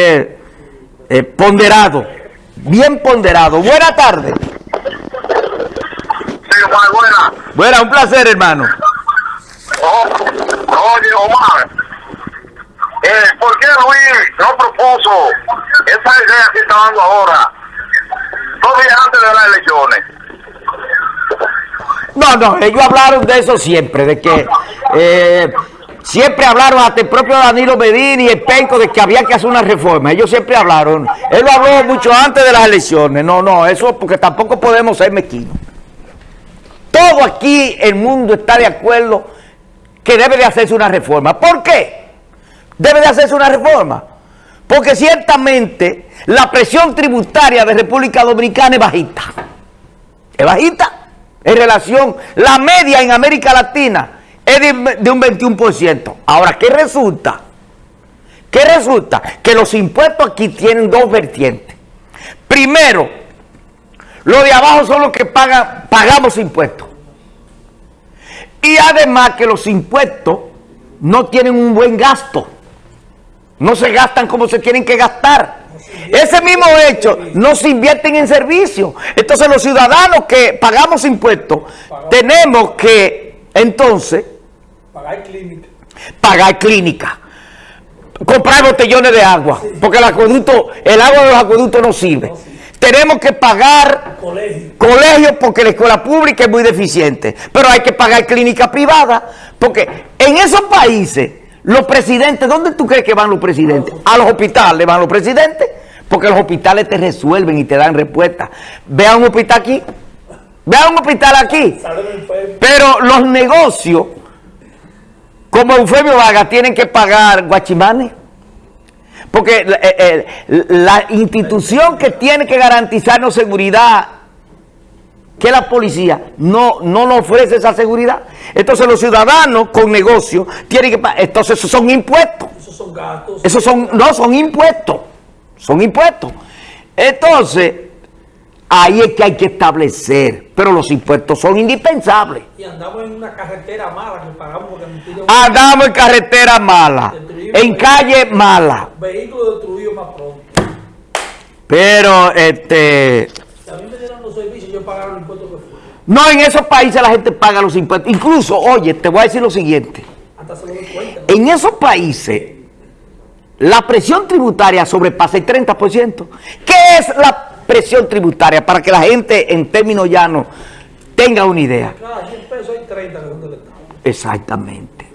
eh, ponderado, bien ponderado. Buena tarde. Sí, Omar, buena. Buena, un placer, hermano. Oh, oye, Omar, eh, ¿por qué Luis no propuso esa idea que está dando ahora, dos días antes de las elecciones? No, no, ellos hablaron de eso siempre, de que eh, siempre hablaron hasta el propio Danilo Medina y el Penco de que había que hacer una reforma. Ellos siempre hablaron. Él lo habló mucho antes de las elecciones. No, no, eso porque tampoco podemos ser mezquinos. Todo aquí el mundo está de acuerdo que debe de hacerse una reforma. ¿Por qué? Debe de hacerse una reforma. Porque ciertamente la presión tributaria de República Dominicana es bajita. Es bajita en relación, la media en América Latina es de, un 21%. Ahora, ¿qué resulta? ¿Qué resulta? Que los impuestos aquí tienen dos vertientes. Primero, los de abajo son los que pagan, pagamos impuestos. Y además que los impuestos no tienen un buen gasto. No se gastan como se tienen que gastar. Ese mismo hecho no se invierten en servicios. Entonces los ciudadanos que pagamos impuestos tenemos que entonces Pagar clínica. pagar clínica. Comprar botellones de agua. Porque el acueducto, el agua de los acueductos no sirve. Tenemos que pagar Colegio. colegios porque la escuela pública es muy deficiente. Pero hay que pagar clínica privada. Porque en esos países, los presidentes, ¿dónde tú crees que van los presidentes? A los hospitales van los presidentes. Porque los hospitales te resuelven y te dan respuesta. Ve a un hospital aquí. Ve a un hospital aquí. Pero los negocios, como Eufemio Vargas, tienen que pagar guachimanes. Porque la, eh, eh, la institución que tiene que garantizarnos seguridad, que es la policía, no, no nos ofrece esa seguridad. Entonces los ciudadanos con negocios tienen que pagar. Entonces esos son impuestos. Esos son gastos. Esos son, no, son impuestos. Son impuestos. Entonces, ahí es que hay que establecer. Pero los impuestos son indispensables. Y andamos en una carretera mala que pagamos porque nos Andamos en carretera mala, en calle mala. vehículos destruidos más pronto. Pero, este, Si a mí me dieron los servicios, yo pagaron el impuesto que fue. no en esos países la gente paga los impuestos. Incluso, oye, te voy a decir lo siguiente. Hasta se lo doy cuenta. En esos países, la presión tributaria sobrepasa el 30%. ¿Qué es la presión tributaria? Para que la gente, en términos llanos, tenga una idea. Cada 100 pesos hay 30 que son del Estado. Exactamente.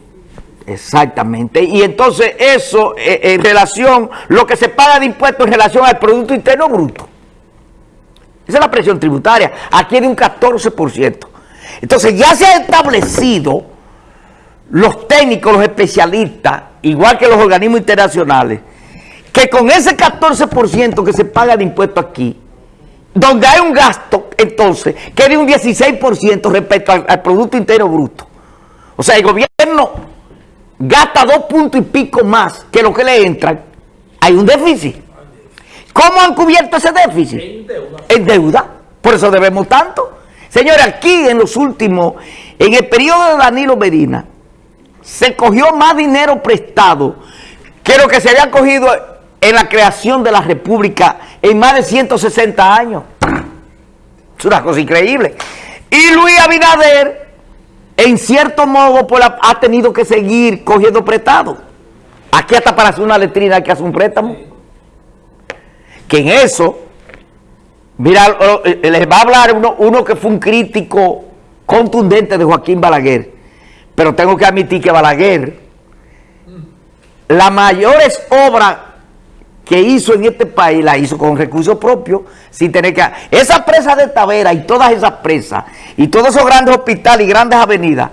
Exactamente. Y entonces eso eh, en relación, lo que se paga de impuestos en relación al Producto Interno Bruto. Esa es la presión tributaria. Aquí de un 14%. Entonces ya se ha establecido los técnicos, los especialistas, igual que los organismos internacionales, que con ese 14% que se paga de impuestos aquí, donde hay un gasto, entonces, que es de un 16% respecto al, al Producto Interno Bruto. O sea, el gobierno gasta dos puntos y pico más que lo que le entran. Hay un déficit. ¿Cómo han cubierto ese déficit? En deuda. En deuda. Por eso debemos tanto. Señores, aquí en los últimos, en el periodo de Danilo Medina, se cogió más dinero prestado que lo que se había cogido en la creación de la República en más de 160 años. Es una cosa increíble. Y Luis Abinader, en cierto modo, ha- tenido que seguir cogiendo prestado. Aquí hasta para hacer una letrina hay que hacer un préstamo. Que en eso, mira, eh, les va a hablar uno, uno que fue un crítico contundente de Joaquín Balaguer. Pero tengo que admitir que Balaguer, las mayores obras que hizo en este país, la hizo con recursos propios, sin tener que... Esa presa de Tavera y todas esas presas, y todos esos grandes hospitales y grandes avenidas,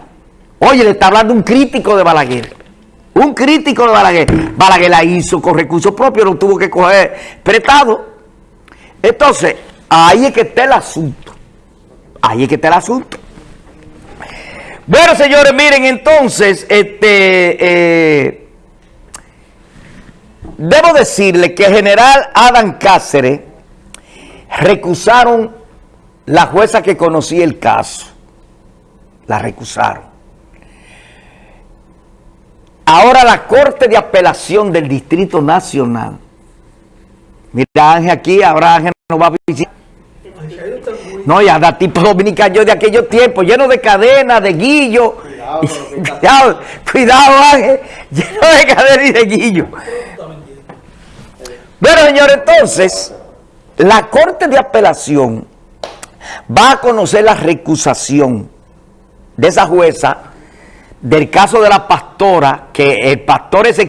oye, le está hablando un crítico de Balaguer. Un crítico de Balaguer. Balaguer la hizo con recursos propios, no tuvo que coger prestado. Entonces, ahí es que está el asunto. Ahí es que está el asunto. Bueno, señores, miren, entonces, este, eh, debo decirle que el general Adam Cáceres recusaron la jueza que conocía el caso. La recusaron. Ahora la Corte de Apelación del Distrito Nacional Mira Ángel aquí, ahora Ángel nos va a visitar. No. No, ya da tipo dominicano de aquellos tiempos, lleno de cadenas, de guillo. Cuidado, cuidado, Ángel, lleno de cadenas y de guillo. Bueno, señor, entonces, la Corte de Apelación va a conocer la recusación de esa jueza del caso de la pastora, que el pastor ese